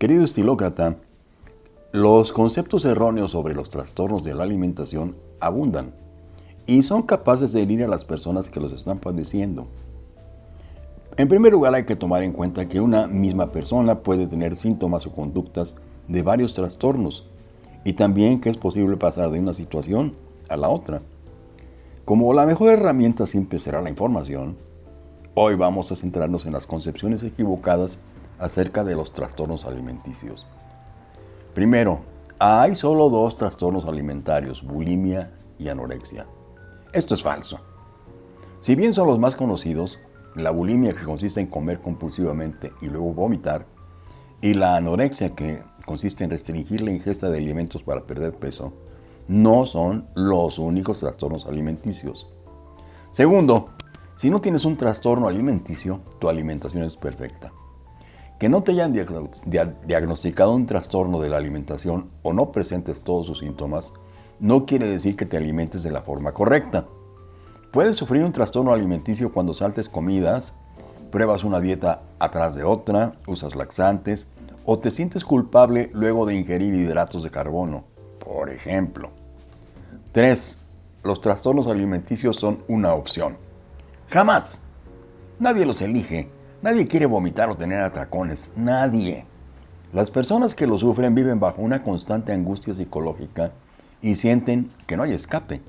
Querido estilócrata, los conceptos erróneos sobre los trastornos de la alimentación abundan y son capaces de herir a las personas que los están padeciendo. En primer lugar hay que tomar en cuenta que una misma persona puede tener síntomas o conductas de varios trastornos y también que es posible pasar de una situación a la otra. Como la mejor herramienta siempre será la información, hoy vamos a centrarnos en las concepciones equivocadas acerca de los trastornos alimenticios. Primero, hay solo dos trastornos alimentarios, bulimia y anorexia. Esto es falso. Si bien son los más conocidos, la bulimia que consiste en comer compulsivamente y luego vomitar, y la anorexia que consiste en restringir la ingesta de alimentos para perder peso, no son los únicos trastornos alimenticios. Segundo, si no tienes un trastorno alimenticio, tu alimentación es perfecta. Que no te hayan diagnosticado un trastorno de la alimentación o no presentes todos sus síntomas, no quiere decir que te alimentes de la forma correcta. Puedes sufrir un trastorno alimenticio cuando saltes comidas, pruebas una dieta atrás de otra, usas laxantes o te sientes culpable luego de ingerir hidratos de carbono, por ejemplo. 3. Los trastornos alimenticios son una opción. Jamás. Nadie los elige. Nadie quiere vomitar o tener atracones, nadie. Las personas que lo sufren viven bajo una constante angustia psicológica y sienten que no hay escape.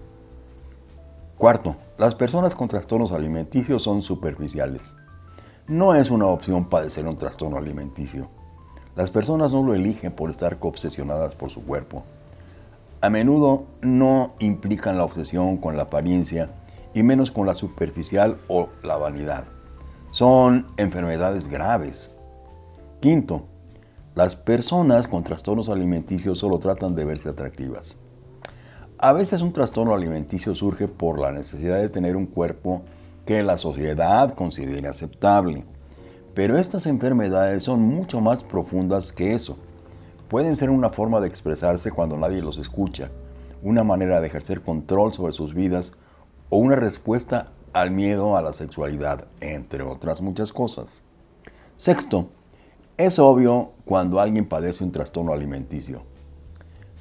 Cuarto, las personas con trastornos alimenticios son superficiales. No es una opción padecer un trastorno alimenticio. Las personas no lo eligen por estar obsesionadas por su cuerpo. A menudo no implican la obsesión con la apariencia y menos con la superficial o la vanidad son enfermedades graves. Quinto, las personas con trastornos alimenticios solo tratan de verse atractivas. A veces un trastorno alimenticio surge por la necesidad de tener un cuerpo que la sociedad considere aceptable. Pero estas enfermedades son mucho más profundas que eso. Pueden ser una forma de expresarse cuando nadie los escucha, una manera de ejercer control sobre sus vidas o una respuesta al miedo a la sexualidad, entre otras muchas cosas. Sexto, es obvio cuando alguien padece un trastorno alimenticio.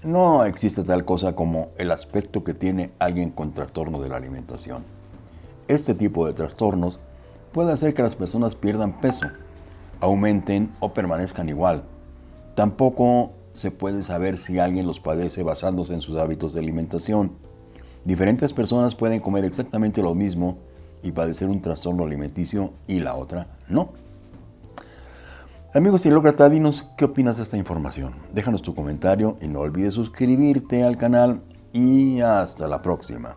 No existe tal cosa como el aspecto que tiene alguien con trastorno de la alimentación. Este tipo de trastornos puede hacer que las personas pierdan peso, aumenten o permanezcan igual. Tampoco se puede saber si alguien los padece basándose en sus hábitos de alimentación Diferentes personas pueden comer exactamente lo mismo y padecer un trastorno alimenticio y la otra no. Amigos estilócrata, dinos qué opinas de esta información. Déjanos tu comentario y no olvides suscribirte al canal y hasta la próxima.